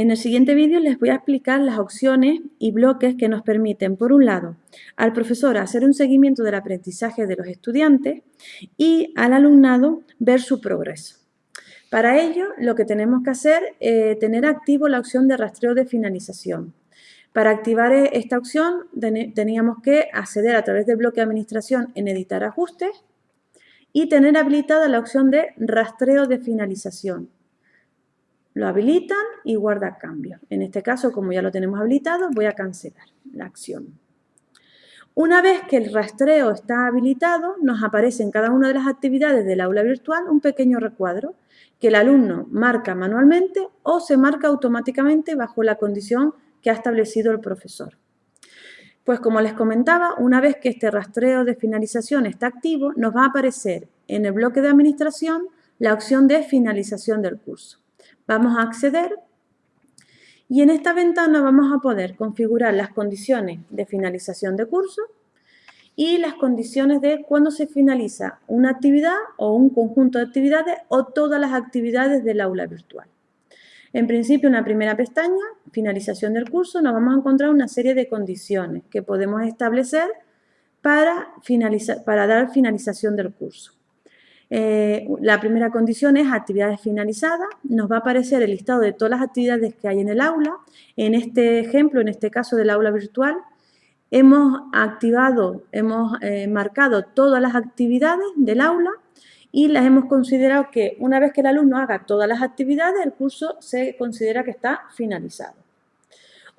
En el siguiente vídeo les voy a explicar las opciones y bloques que nos permiten, por un lado, al profesor hacer un seguimiento del aprendizaje de los estudiantes y al alumnado ver su progreso. Para ello, lo que tenemos que hacer es tener activo la opción de rastreo de finalización. Para activar esta opción teníamos que acceder a través del bloque de administración en editar ajustes y tener habilitada la opción de rastreo de finalización. Lo habilitan y guarda cambio. En este caso, como ya lo tenemos habilitado, voy a cancelar la acción. Una vez que el rastreo está habilitado, nos aparece en cada una de las actividades del aula virtual un pequeño recuadro que el alumno marca manualmente o se marca automáticamente bajo la condición que ha establecido el profesor. Pues como les comentaba, una vez que este rastreo de finalización está activo, nos va a aparecer en el bloque de administración la opción de finalización del curso. Vamos a acceder y en esta ventana vamos a poder configurar las condiciones de finalización de curso y las condiciones de cuándo se finaliza una actividad o un conjunto de actividades o todas las actividades del aula virtual. En principio, en la primera pestaña, finalización del curso, nos vamos a encontrar una serie de condiciones que podemos establecer para, para dar finalización del curso. Eh, la primera condición es actividades finalizadas. Nos va a aparecer el listado de todas las actividades que hay en el aula. En este ejemplo, en este caso del aula virtual, hemos activado, hemos eh, marcado todas las actividades del aula y las hemos considerado que una vez que el alumno haga todas las actividades, el curso se considera que está finalizado.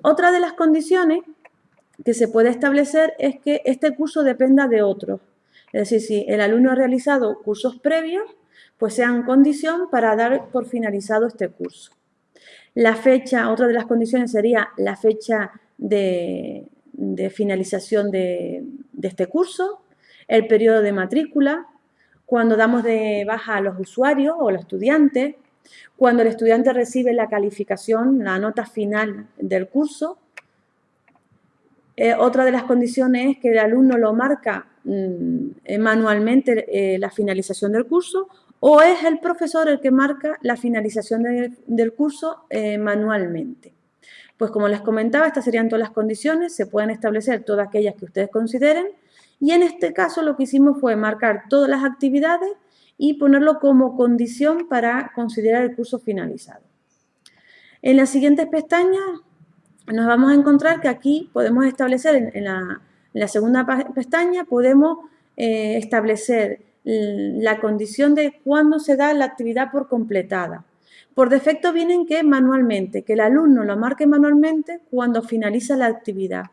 Otra de las condiciones que se puede establecer es que este curso dependa de otros. Es decir, si el alumno ha realizado cursos previos, pues sean condición para dar por finalizado este curso. La fecha, otra de las condiciones sería la fecha de, finalización de, de este curso, el periodo de matrícula, cuando damos de baja a los usuarios o los estudiantes, cuando el estudiante recibe la calificación, la nota final del curso. Eh, otra de las condiciones es que el alumno lo marca Mm, eh, manualmente eh, la finalización del curso o es el profesor el que marca la finalización del curso manualmente. Pues como les comentaba, estas serían todas las condiciones, se pueden establecer todas aquellas que ustedes consideren y en este caso lo que hicimos fue marcar todas las actividades y ponerlo como condición para considerar el curso finalizado. En las siguientes pestañas nos vamos a encontrar que aquí podemos establecer en la segunda pestaña podemos eh, establecer la condición de cuándo se da la actividad por completada. Por defecto vienen que manualmente, que el alumno lo marque manualmente cuando finaliza la actividad.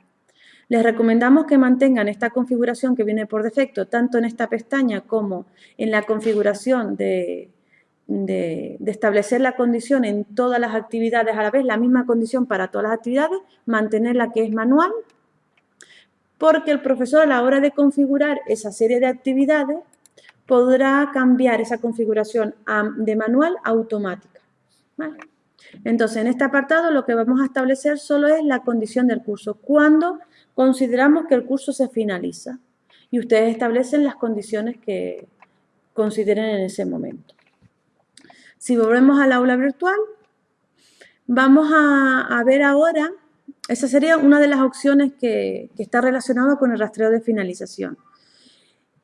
Les recomendamos que mantengan esta configuración que viene por defecto, tanto en esta pestaña como en la configuración de, de, establecer la condición en todas las actividades a la vez, la misma condición para todas las actividades, mantener la que es manual porque el profesor a la hora de configurar esa serie de actividades podrá cambiar esa configuración de manual a automática. Entonces, en este apartado lo que vamos a establecer solo es la condición del curso, cuando consideramos que el curso se finaliza. Y ustedes establecen las condiciones que consideren en ese momento. Si volvemos al aula virtual, vamos a ver ahora esa sería una de las opciones que, está relacionada con el rastreo de finalización.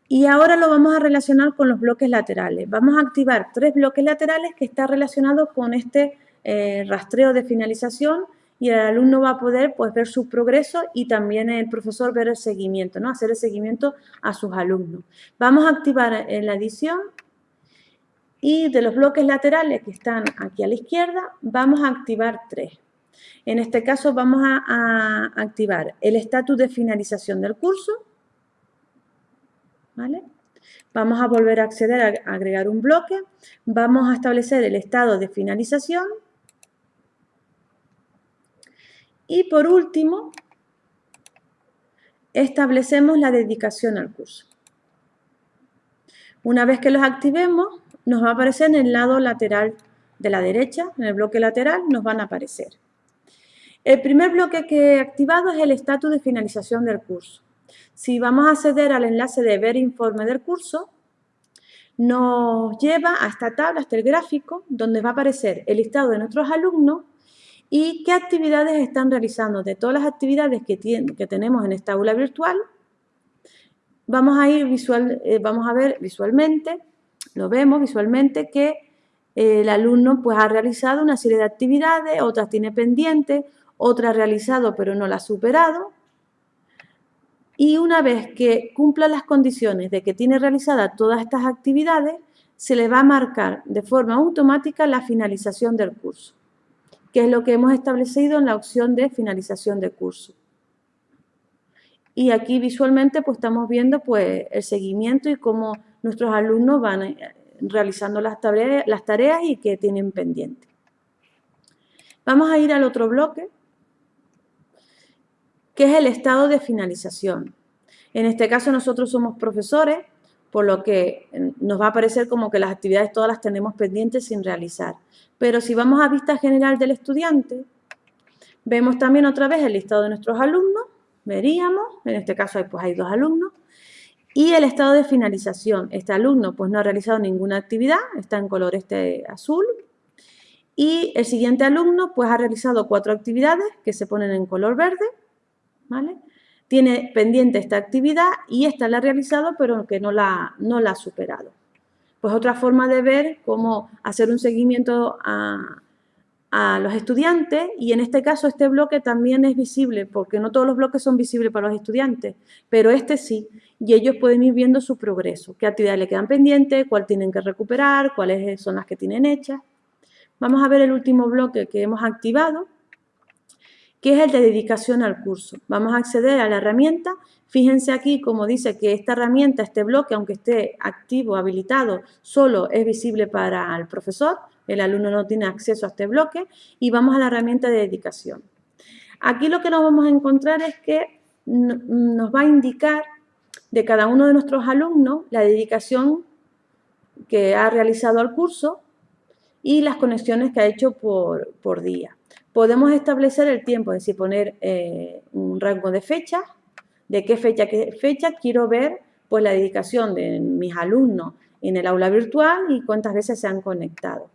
Y ahora lo vamos a relacionar con los bloques laterales. Vamos a activar tres bloques laterales que están relacionados con este eh, rastreo de finalización y el alumno va a poder pues, ver su progreso y también el profesor ver el seguimiento, ¿no? hacer el seguimiento a sus alumnos. Vamos a activar en la edición y de los bloques laterales que están aquí a la izquierda, vamos a activar tres. En este caso vamos a, activar el estatus de finalización del curso. Vamos a volver a acceder a agregar un bloque. Vamos a establecer el estado de finalización. Y por último, establecemos la dedicación al curso. Una vez que los activemos, nos va a aparecer en el lado lateral de la derecha, en el bloque lateral, nos van a aparecer. El primer bloque que he activado es el estatus de finalización del curso. Si vamos a acceder al enlace de ver informe del curso, nos lleva a esta tabla, hasta el gráfico, donde va a aparecer el listado de nuestros alumnos y qué actividades están realizando. De todas las actividades que, que tenemos en esta aula virtual, vamos a ir visual, eh, vamos a ver visualmente, lo vemos visualmente que eh, el alumno pues ha realizado una serie de actividades, otras tiene pendientes, otras ha realizado pero no las ha superado. Y una vez que cumpla las condiciones de que tiene realizadas todas estas actividades, se le va a marcar de forma automática la finalización del curso, que es lo que hemos establecido en la opción de finalización de curso. Y aquí visualmente pues estamos viendo pues el seguimiento y cómo nuestros alumnos van eh, realizando las tareas, y que tienen pendiente. Vamos a ir al otro bloque, que es el estado de finalización. En este caso nosotros somos profesores, por lo que eh, nos va a parecer como que las actividades todas las tenemos pendientes sin realizar. Pero si vamos a vista general del estudiante, vemos también otra vez el listado de nuestros alumnos, veríamos, en este caso pues hay dos alumnos, y el estado de finalización. Este alumno pues no ha realizado ninguna actividad, está en color este azul. Y el siguiente alumno pues ha realizado cuatro actividades que se ponen en color verde. ¿vale? Tiene pendiente esta actividad y esta la ha realizado pero que no la, no la ha superado. Pues otra forma de ver cómo hacer un seguimiento a, a los estudiantes y en este caso este bloque también es visible porque no todos los bloques son visibles para los estudiantes, pero este sí y ellos pueden ir viendo su progreso, qué actividades le quedan pendientes, cuál tienen que recuperar, cuáles son las que tienen hechas. Vamos a ver el último bloque que hemos activado, que es el de dedicación al curso. Vamos a acceder a la herramienta. Fíjense aquí como dice que esta herramienta, este bloque, aunque esté activo, habilitado, solo es visible para el profesor, el alumno no tiene acceso a este bloque y vamos a la herramienta de dedicación. Aquí lo que nos vamos a encontrar es que nos va a indicar de cada uno de nuestros alumnos la dedicación que ha realizado al curso y las conexiones que ha hecho por, día. Podemos establecer el tiempo, es decir, poner eh, un rango de fecha, de qué fecha, qué fecha quiero ver pues la dedicación de mis alumnos en el aula virtual y cuántas veces se han conectado.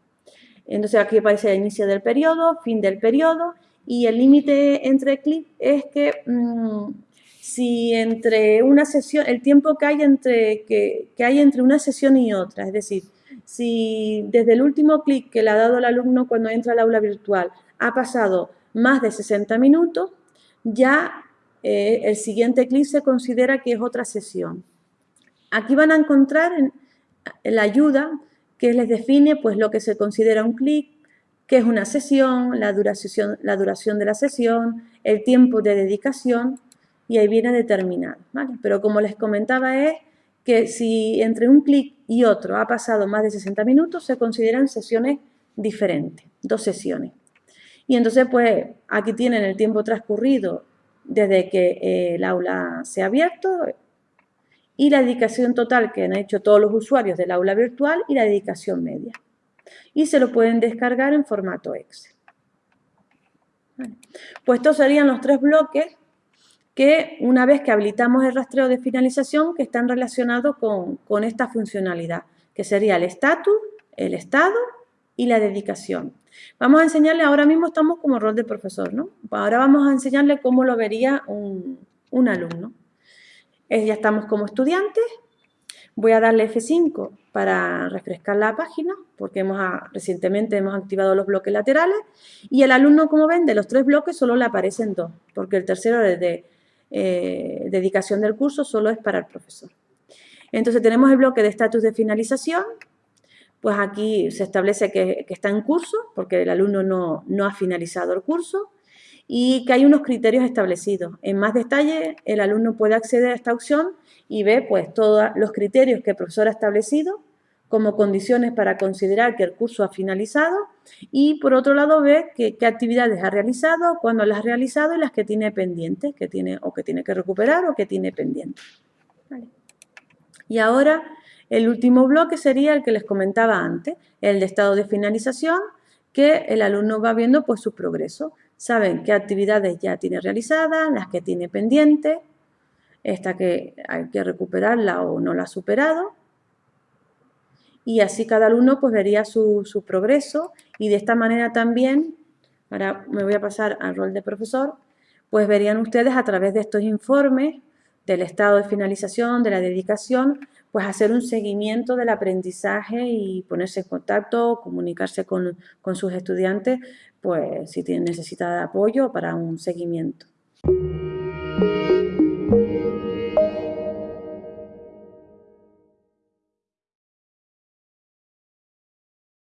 Entonces aquí aparece el inicio del periodo, fin del periodo y el límite entre clics es que mm, si entre una sesión, el tiempo que hay entre, que, hay entre una sesión y otra, es decir, si desde el último clic que le ha dado el alumno cuando entra al aula virtual ha pasado más de 60 minutos, ya eh, el siguiente clic se considera que es otra sesión. Aquí van a encontrar en, la ayuda que les define pues, lo que se considera un clic, qué es una sesión, la duración, la duración de la sesión, el tiempo de dedicación y ahí viene determinado. Pero como les comentaba es que si entre un clic y otro ha pasado más de 60 minutos, se consideran sesiones diferentes, dos sesiones. Y entonces, pues, aquí tienen el tiempo transcurrido desde que eh, el aula se ha abierto y la dedicación total que han hecho todos los usuarios del aula virtual y la dedicación media. Y se lo pueden descargar en formato Excel. Pues estos serían los tres bloques que una vez que habilitamos el rastreo de finalización que están relacionados con, con esta funcionalidad, que sería el estatus, el estado y la dedicación. Vamos a enseñarle, ahora mismo estamos como rol de profesor, ¿no? Ahora vamos a enseñarle cómo lo vería un, un alumno ya estamos como estudiantes. Voy a darle F5 para refrescar la página, porque hemos, recientemente hemos activado los bloques laterales. Y el alumno, como ven, de los tres bloques solo le aparecen dos, porque el tercero de eh, dedicación del curso solo es para el profesor. Entonces tenemos el bloque de estatus de finalización, pues aquí se establece que, está en curso, porque el alumno no, no ha finalizado el curso y que hay unos criterios establecidos. En más detalle, el alumno puede acceder a esta opción y ve pues, todos los criterios que el profesor ha establecido como condiciones para considerar que el curso ha finalizado y por otro lado ve qué actividades ha realizado, cuándo las ha realizado y las que tiene pendientes, que tiene, o que tiene que recuperar o que tiene pendientes. Y ahora el último bloque sería el que les comentaba antes, el de estado de finalización, que el alumno va viendo pues su progreso saben qué actividades ya tiene realizadas, las que tiene pendientes, esta que hay que recuperarla o no la ha superado. Y así cada alumno pues vería su, progreso y de esta manera también ahora me voy a pasar al rol de profesor, pues verían ustedes a través de estos informes del estado de finalización, de la dedicación, pues hacer un seguimiento del aprendizaje y ponerse en contacto, comunicarse con, sus estudiantes, pues si necesitan apoyo para un seguimiento.